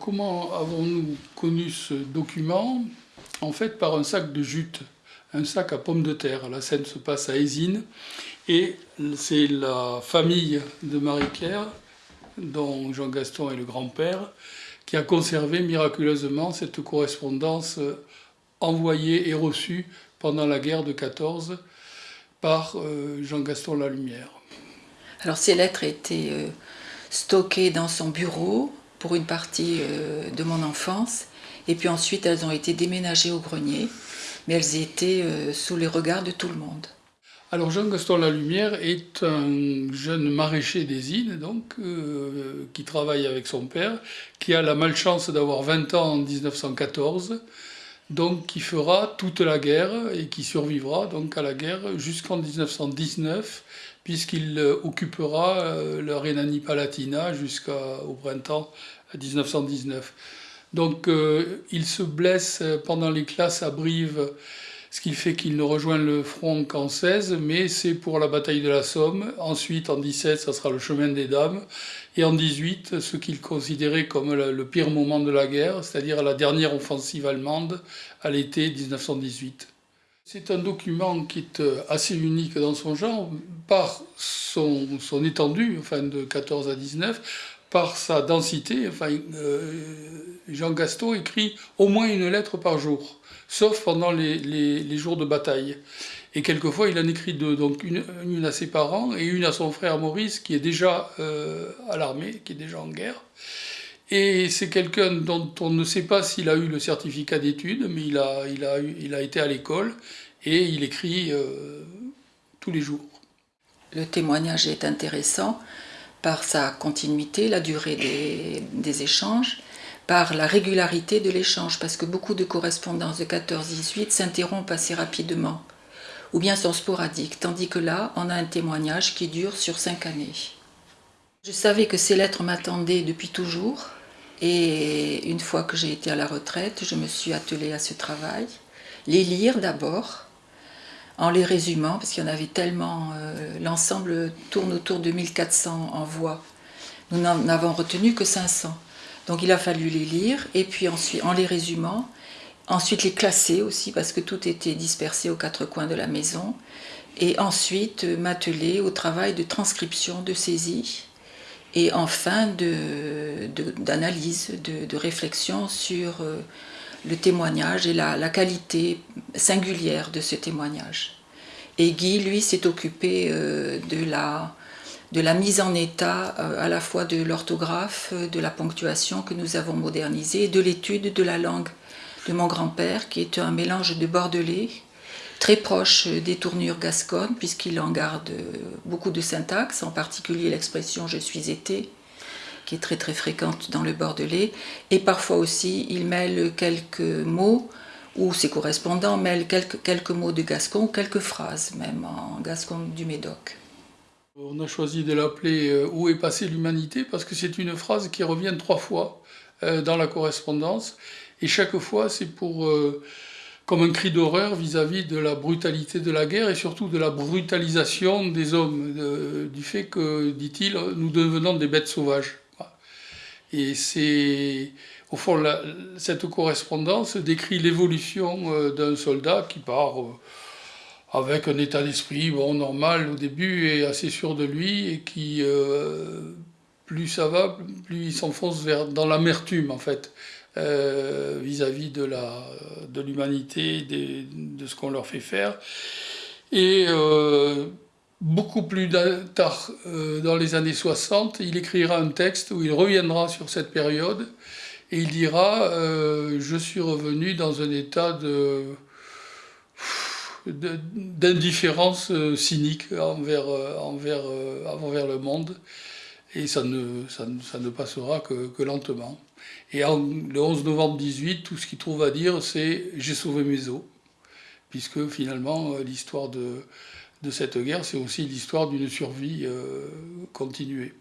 comment avons-nous connu ce document? En fait, par un sac de jute, un sac à pommes de terre. La scène se passe à Ésine et c'est la famille de Marie-Claire, dont Jean-Gaston est le grand-père, qui a conservé miraculeusement cette correspondance envoyée et reçue pendant la guerre de 14 par euh, Jean-Gaston Lalumière. Alors ces lettres étaient euh, stockées dans son bureau pour une partie euh, de mon enfance, et puis ensuite elles ont été déménagées au grenier, mais elles étaient sous les regards de tout le monde. Alors Jean-Gaston Lalumière est un jeune maraîcher des îles, donc, qui travaille avec son père, qui a la malchance d'avoir 20 ans en 1914, donc qui fera toute la guerre et qui survivra donc à la guerre jusqu'en 1919 puisqu'il euh, occupera euh, le Rhénanie-Palatinat jusqu'au printemps 1919. Donc euh, il se blesse pendant les classes à Brive ce qui fait qu'il ne rejoint le front qu'en 16, mais c'est pour la bataille de la Somme. Ensuite, en 17, ça sera le chemin des dames. Et en 18, ce qu'il considérait comme le pire moment de la guerre, c'est-à-dire la dernière offensive allemande à l'été 1918. C'est un document qui est assez unique dans son genre, par son, étendue, enfin de 14 à 19, par sa densité. Euh, Jean Gaston écrit au moins une lettre par jour sauf pendant les, jours de bataille. Et quelquefois, il en écrit deux, donc une, à ses parents et une à son frère Maurice, qui est déjà euh, à l'armée, qui est déjà en guerre. Et c'est quelqu'un dont on ne sait pas s'il a eu le certificat d'études, mais il a été à l'école et il écrit euh, tous les jours. Le témoignage est intéressant par sa continuité, la durée des, échanges, par la régularité de l'échange, parce que beaucoup de correspondances de 14-18 s'interrompent assez rapidement, ou bien sont sporadiques, tandis que là, on a un témoignage qui dure sur cinq années. Je savais que ces lettres m'attendaient depuis toujours, et une fois que j'ai été à la retraite, je me suis attelée à ce travail. Les lire d'abord, en les résumant, parce qu'il y en avait tellement, euh, l'ensemble tourne autour de 1400 en voix. Nous n'en avons retenu que 500. Donc il a fallu les lire, et puis ensuite, en les résumant, ensuite les classer aussi, parce que tout était dispersé aux quatre coins de la maison, et ensuite euh, m'atteler au travail de transcription, de saisie, et enfin d'analyse, de, de, réflexion sur euh, le témoignage et la, qualité singulière de ce témoignage. Et Guy, lui, s'est occupé euh, de la de la mise en état euh, à la fois de l'orthographe, euh, de la ponctuation que nous avons modernisée, de l'étude de la langue de mon grand-père, qui est un mélange de bordelais, très proche des tournures gasconnes, puisqu'il en garde beaucoup de syntaxe, en particulier l'expression « je suis été », qui est très très fréquente dans le bordelais, et parfois aussi il mêle quelques mots, ou ses correspondants mêlent quelques, quelques mots de gascon, quelques phrases même en gascon du Médoc. On a choisi de l'appeler euh, Où est passée l'humanité parce que c'est une phrase qui revient trois fois euh, dans la correspondance et chaque fois c'est pour euh, comme un cri d'horreur vis-à-vis de la brutalité de la guerre et surtout de la brutalisation des hommes, du fait que, dit-il, nous devenons des bêtes sauvages. Et c'est, au fond, cette correspondance décrit l'évolution d'un soldat qui part avec un état d'esprit bon, normal au début et assez sûr de lui et qui, euh, plus ça va, plus il s'enfonce dans l'amertume en fait, euh, vis-à-vis de l'humanité, de, de, ce qu'on leur fait faire. Et euh, beaucoup plus tard, dans les années 60, il écrira un texte où il reviendra sur cette période et il dira Je suis revenu dans un état de d'indifférence euh, cynique envers, euh, envers, euh, le monde. Et ça ne, ça ne, passera que, lentement. Et le 11 novembre 18, tout ce qu'il trouve à dire, c'est « j'ai sauvé mes os », puisque finalement, l'histoire de, de, cette guerre, c'est aussi l'histoire d'une survie continuée.